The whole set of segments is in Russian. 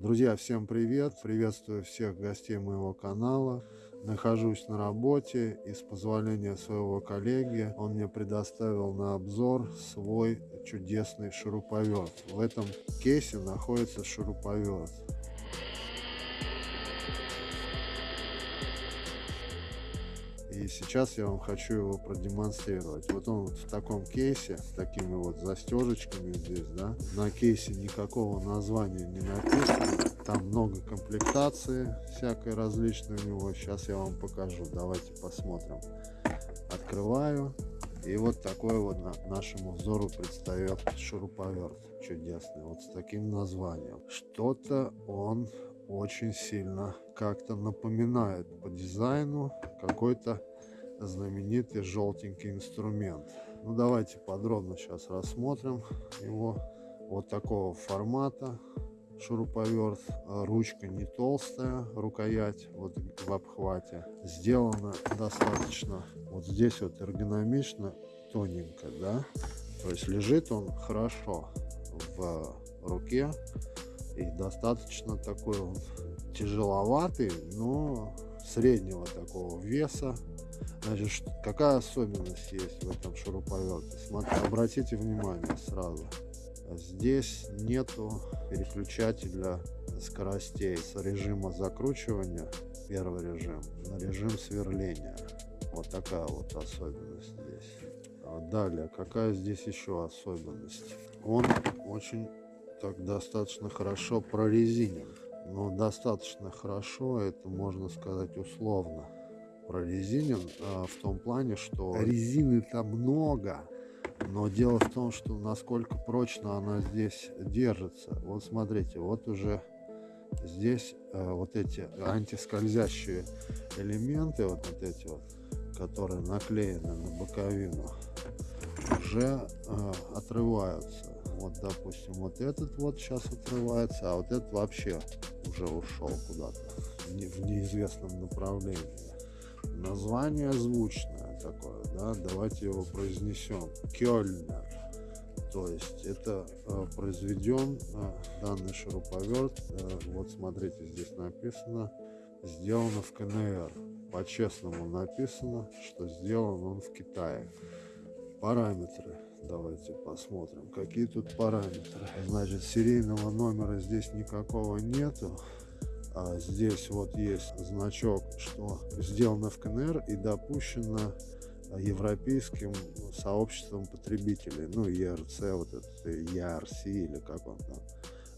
Друзья, всем привет! Приветствую всех гостей моего канала. Нахожусь на работе и с позволения своего коллеги он мне предоставил на обзор свой чудесный шуруповерт. В этом кейсе находится шуруповерт. И сейчас я вам хочу его продемонстрировать. Вот он вот в таком кейсе, с такими вот застежечками здесь, да. На кейсе никакого названия не написано. Там много комплектации всякой различной у него. Сейчас я вам покажу. Давайте посмотрим. Открываю. И вот такой вот нашему взору предстает шуруповерт чудесный. Вот с таким названием. Что-то он очень сильно как-то напоминает по дизайну какой-то знаменитый желтенький инструмент. Ну давайте подробно сейчас рассмотрим его. Вот такого формата шуруповерт. Ручка не толстая, рукоять вот в обхвате. Сделано достаточно вот здесь вот эргономично, тоненько, да. То есть лежит он хорошо в руке и достаточно такой он тяжеловатый, но среднего такого веса. Значит, какая особенность есть в этом шуруповерте? Смотрите, обратите внимание сразу. Здесь нету переключателя скоростей с режима закручивания, первый режим, на режим сверления. Вот такая вот особенность здесь. А далее, какая здесь еще особенность? Он очень так достаточно хорошо прорезинен. Но достаточно хорошо, это можно сказать условно, прорезинен а, в том плане, что резины там много. Но дело в том, что насколько прочно она здесь держится. Вот смотрите, вот уже здесь э, вот эти антискользящие элементы, вот, вот эти вот, которые наклеены на боковину, уже э, отрываются. Вот, допустим, вот этот вот сейчас отрывается, а вот этот вообще уже ушел куда-то в неизвестном направлении. Название звучное такое, да, давайте его произнесем. Кёльнер. То есть это э, произведен э, данный шуруповерт, э, вот смотрите, здесь написано, сделано в КНР. По-честному написано, что сделан он в Китае. Параметры Давайте посмотрим, какие тут параметры. Значит, серийного номера здесь никакого нету. А здесь вот есть значок, что сделано в КНР и допущено европейским сообществом потребителей, ну ERC, вот это ERC или как он там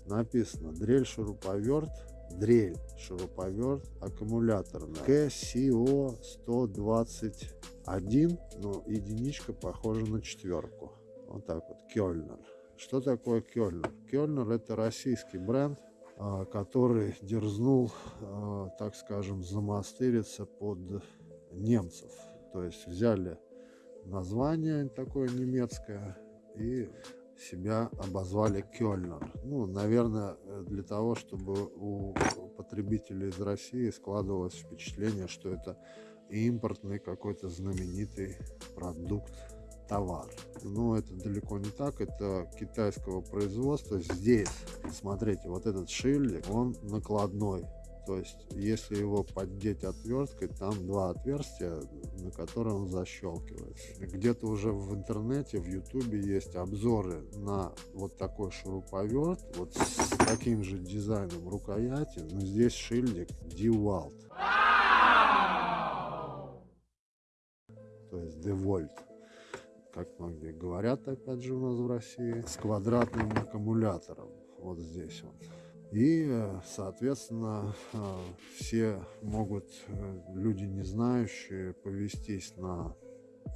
написано, дрель шуруповерт, дрель шуруповерт аккумуляторная КСО 120 один, но единичка похожа на четверку. Вот так вот, Кёльнер. Что такое Кёльнер? Кёльнер это российский бренд, а, который дерзнул, а, так скажем, замастыриться под немцев. То есть взяли название такое немецкое и себя обозвали Кёльнер. Ну, наверное, для того, чтобы у потребителей из России складывалось впечатление, что это импортный какой-то знаменитый продукт, товар. Но это далеко не так, это китайского производства. Здесь, смотрите, вот этот шильдик, он накладной. То есть, если его поддеть отверткой, там два отверстия, на которые он защелкивается. Где-то уже в интернете, в ютубе есть обзоры на вот такой шуруповерт, вот с таким же дизайном рукояти, но здесь шильдик DeWalt. то есть девольт, как многие говорят, опять же, у нас в России, с квадратным аккумулятором, вот здесь вот. И, соответственно, э, все могут, э, люди не знающие, повестись на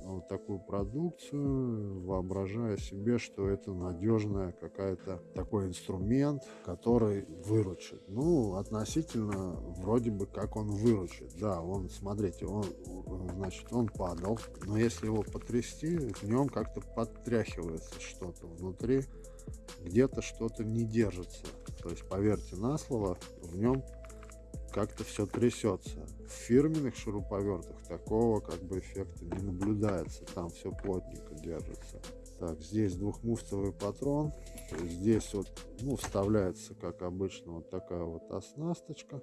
вот такую продукцию, воображая себе, что это надежная какая-то такой инструмент, который выручит. Ну, относительно вроде бы как он выручит. Да, он, смотрите, он, значит, он падал, но если его потрясти, в нем как-то подтряхивается что-то внутри, где-то что-то не держится. То есть, поверьте на слово, в нем как-то все трясется. В фирменных шуруповертах такого как бы эффекта не наблюдается, там все плотненько держится. Так, здесь двухмуфтовый патрон. Здесь вот, ну, вставляется, как обычно, вот такая вот оснасточка.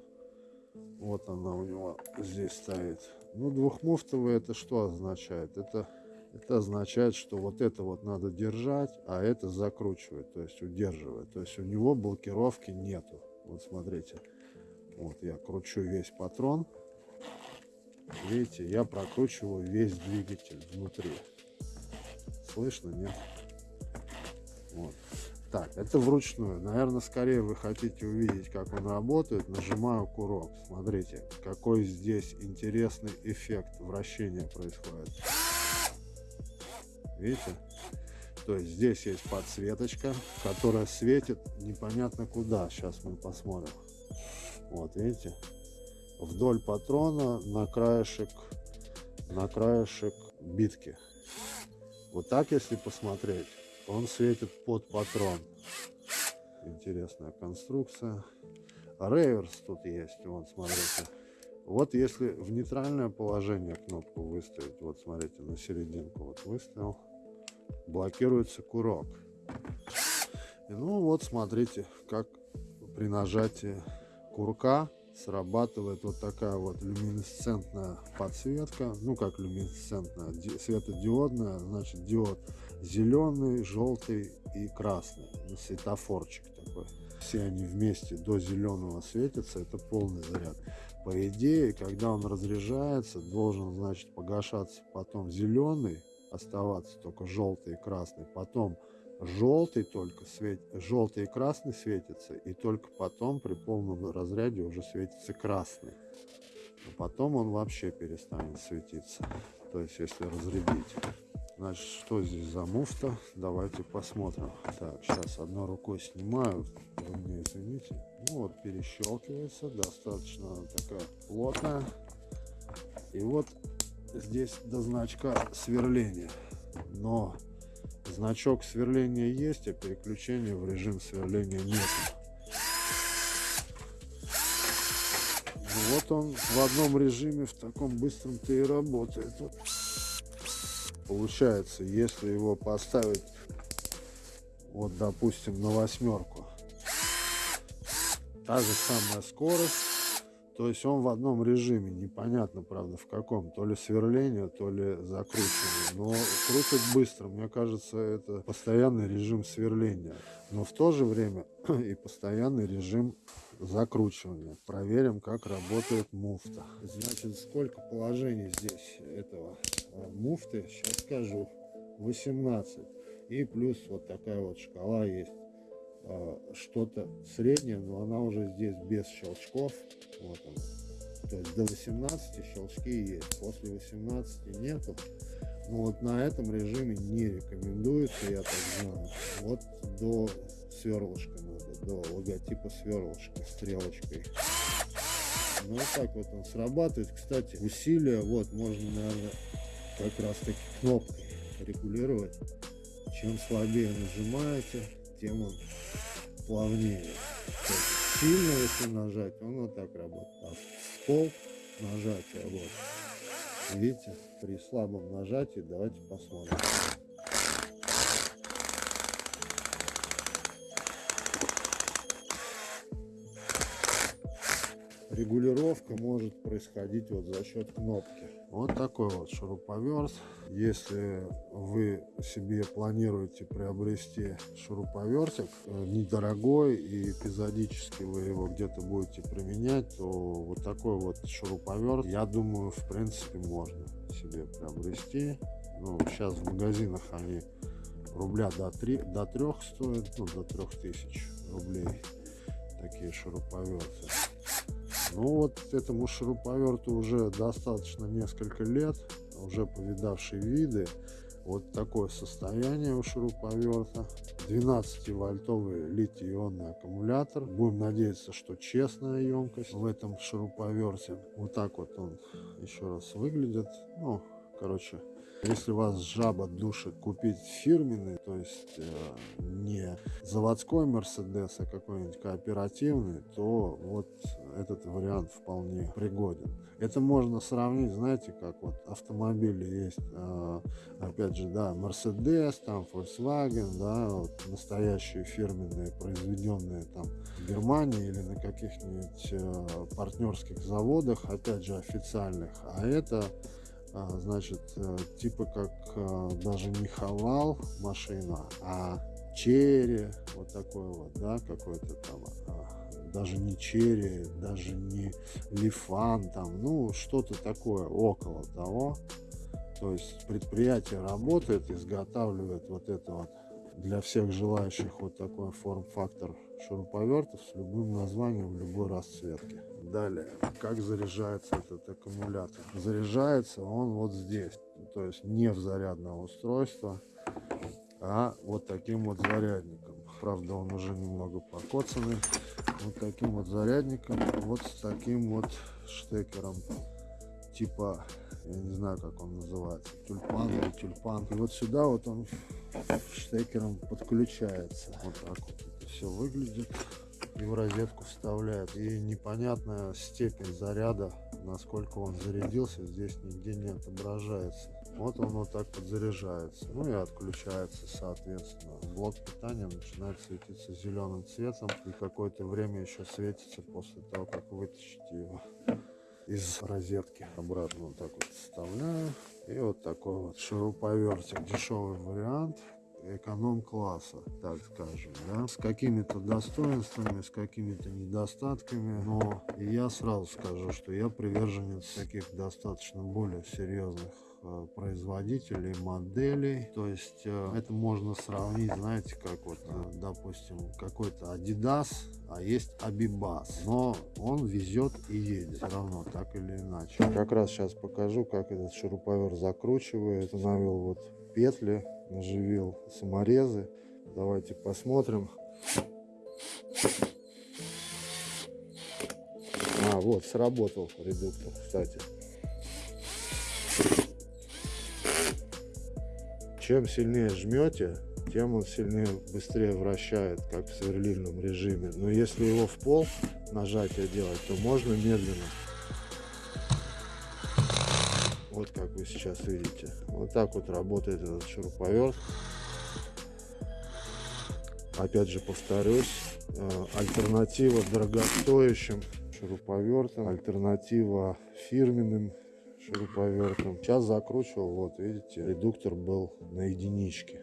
Вот она у него здесь стоит. Ну, двухмуфтовый это что означает? Это, это означает, что вот это вот надо держать, а это закручивать, то есть удерживать. То есть у него блокировки нету. Вот смотрите. Вот я кручу весь патрон. Видите, я прокручиваю весь двигатель внутри. Слышно, нет? Вот. Так, это вручную. Наверное, скорее вы хотите увидеть, как он работает. Нажимаю курок. Смотрите, какой здесь интересный эффект вращения происходит. Видите? То есть здесь есть подсветочка, которая светит непонятно куда. Сейчас мы посмотрим. Вот, видите? Вдоль патрона на краешек, на краешек битки. Вот так, если посмотреть, он светит под патрон. Интересная конструкция. Реверс тут есть, вот смотрите. Вот если в нейтральное положение кнопку выставить, вот смотрите, на серединку вот выставил, блокируется курок. Ну вот смотрите, как при нажатии курка срабатывает вот такая вот люминесцентная подсветка. Ну, как люминесцентная, светодиодная, значит, диод зеленый, желтый и красный. Ну, светофорчик такой. Все они вместе до зеленого светятся, это полный заряд. По идее, когда он разряжается, должен, значит, погашаться потом зеленый, оставаться только желтый и красный, потом желтый только свет, желтый и красный светится, и только потом при полном разряде уже светится красный. А потом он вообще перестанет светиться. То есть, если разрядить. Значит, что здесь за муфта? Давайте посмотрим. Так, сейчас одной рукой снимаю. Вы мне извините. Ну вот, перещелкивается. Достаточно такая плотная. И вот здесь до значка сверления. Но Значок сверления есть, а переключения в режим сверления нет. Вот он в одном режиме, в таком быстром-то и работает. Получается, если его поставить, вот допустим, на восьмерку, та же самая скорость, то есть он в одном режиме, непонятно, правда, в каком. То ли сверление, то ли закручивание. Но крутит быстро. Мне кажется, это постоянный режим сверления. Но в то же время и постоянный режим закручивания. Проверим, как работает муфта. Значит, сколько положений здесь этого а, муфты, сейчас скажу. 18. И плюс вот такая вот шкала есть. А, что-то среднее, но она уже здесь без щелчков. Вот она. То есть до 18 щелчки есть, после 18 нету. Но вот на этом режиме не рекомендуется, я так знаю. Вот до сверлышка надо, до логотипа сверлышка стрелочкой. Ну вот так вот он срабатывает. Кстати, усилия вот можно, наверное, как раз таки кнопкой регулировать. Чем слабее нажимаете, тем он плавнее. сильно, если нажать, он вот так работает. А пол нажатие, вот. Видите, при слабом нажатии, давайте посмотрим. Регулировка может происходить вот за счет кнопки. Вот такой вот шуруповерт. Если вы себе планируете приобрести шуруповертик э, недорогой и эпизодически вы его где-то будете применять, то вот такой вот шуруповерт, я думаю, в принципе можно себе приобрести. Ну, сейчас в магазинах они рубля до, 3, до 3 стоят, ну, до 3000 рублей такие шуруповерты. Ну вот этому шуруповерту уже достаточно несколько лет, уже повидавшие виды. Вот такое состояние у шуруповерта. 12-вольтовый литий-ионный аккумулятор. Будем надеяться, что честная емкость в этом шуруповерте. Вот так вот он еще раз выглядит. Ну, короче, если вас жаба душит купить фирменный, то есть э, не заводской Мерседес, а какой-нибудь кооперативный, то вот этот вариант вполне пригоден. Это можно сравнить, знаете, как вот автомобили есть, э, опять же, да, Mercedes, там Volkswagen, да, вот настоящие фирменные, произведенные там в Германии или на каких-нибудь э, партнерских заводах, опять же, официальных, а это значит, э, типа как э, даже не хавал машина, а черри, вот такой вот, да, какой-то там, а, даже не черри, даже не лифан, там, ну, что-то такое около того. То есть предприятие работает, изготавливает вот это вот для всех желающих вот такой форм-фактор шуруповертов с любым названием в любой расцветке. Далее, как заряжается этот аккумулятор? Заряжается он вот здесь, то есть не в зарядное устройство, а вот таким вот зарядником. Правда, он уже немного покоцанный. Вот таким вот зарядником, вот с таким вот штекером типа, я не знаю, как он называется, тюльпан или тюльпан. И вот сюда вот он штекером подключается. Вот так вот это все выглядит. И в розетку вставляет. И непонятная степень заряда, насколько он зарядился, здесь нигде не отображается. Вот он вот так вот заряжается. Ну и отключается, соответственно. Блок питания начинает светиться зеленым цветом. И какое-то время еще светится после того, как вытащите его из розетки. Обратно вот так вот вставляю. И вот такой вот шуруповертик. Дешевый вариант эконом-класса, так скажем, да, с какими-то достоинствами, с какими-то недостатками, но я сразу скажу, что я приверженец таких достаточно более серьезных Э, производителей, моделей. То есть э, это можно сравнить, знаете, как вот, э, допустим, какой-то Adidas, а есть Abibas. Но он везет и едет все равно, так или иначе. Как раз сейчас покажу, как этот шуруповерт закручивает. Установил вот петли, наживил саморезы. Давайте посмотрим. А, вот, сработал редуктор, кстати. чем сильнее жмете, тем он сильнее быстрее вращает, как в сверлильном режиме. Но если его в пол нажатие делать, то можно медленно. Вот как вы сейчас видите. Вот так вот работает этот шуруповерт. Опять же повторюсь, э, альтернатива дорогостоящим шуруповертам, альтернатива фирменным шуруповертом. Сейчас закручивал, вот видите, редуктор был на единичке.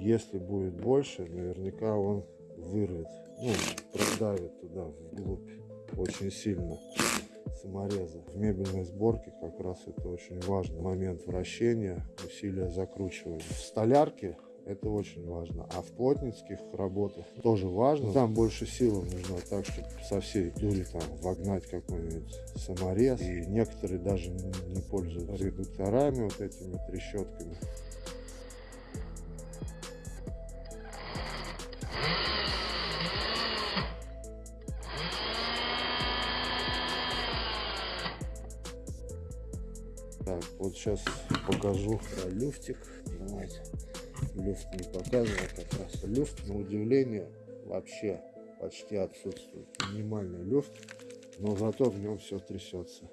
Если будет больше, наверняка он вырвет, ну, продавит туда вглубь очень сильно самореза. В мебельной сборке как раз это очень важный момент вращения, усилия закручивания. В столярке это очень важно. А в плотницких работах тоже важно. Там больше силы нужно так, чтобы со всей дури там вогнать какой-нибудь саморез. И некоторые даже не пользуются редукторами, вот этими трещотками. Так, вот сейчас покажу про люфтик. Давайте люфт не показывал как раз. Люфт, на удивление, вообще почти отсутствует. Минимальный люфт, но зато в нем все трясется.